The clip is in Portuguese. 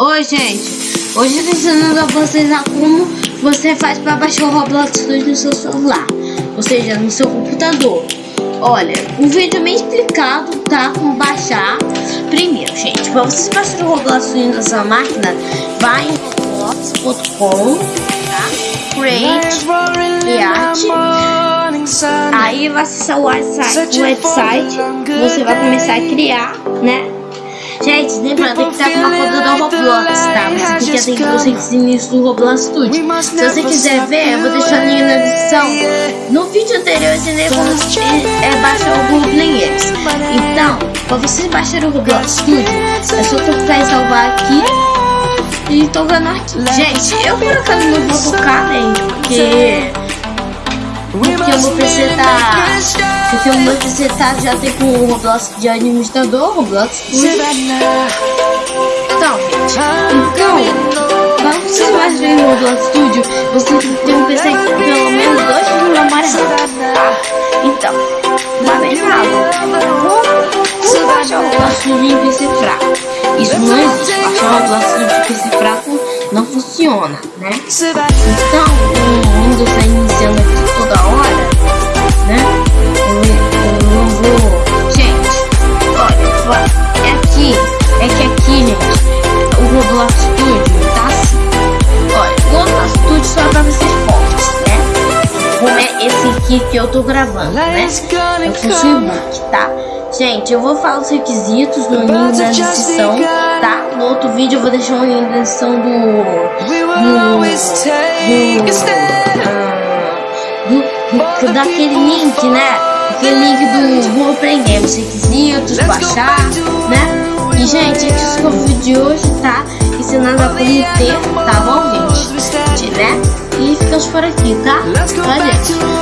Oi, gente. Hoje eu tô ensinando a vocês a como você faz para baixar o Roblox Studio no seu celular, ou seja, no seu computador. Olha, um vídeo bem explicado, tá? Como baixar. Primeiro, gente, para vocês baixarem o Roblox Studio na sua máquina, vai em roblox.com, tá? Create, Create. Aí vai acessar o website, o website, você vai começar a criar, né? Gente, lembrando, que estar com uma conta do Roblox, tá? Você tem que os requisitos do Roblox Studio. Se você quiser ver, eu vou deixar o link na descrição. No vídeo anterior eu ensinei como é, baixar o Google Players. Então, para vocês baixarem o Roblox Studio, é só tocar e salvar aqui. E tô vendo aqui. Gente, eu por acaso não vou tocar, né? Porque... Meu PC tá... Porque o meu PC tá, já tem com o Roblox de administrador, Roblox Studio. Então, gente, então, para você baixar o Roblox Studio, você tem que ter um PC com pelo menos 2 GB de memória RAM. Então, tá bem. Como baixar o Roblox Studio em PC fraco? Isso não existe. Baixar o Roblox Studio em PC fraco não funciona, né? Então, o Windows está iniciando aqui aqui que eu tô gravando, né? Sou o tá? Gente, eu vou falar os requisitos no link na descrição, tá? No outro vídeo eu vou deixar o link na descrição do... do, do, do daquele link, né? Aquele link do Vou Aprender, os requisitos, baixar, né? E, gente, esse foi o vídeo de hoje, tá? Ensinando a como ter, tá bom, gente? Né? E ficamos por aqui, tá? Bom?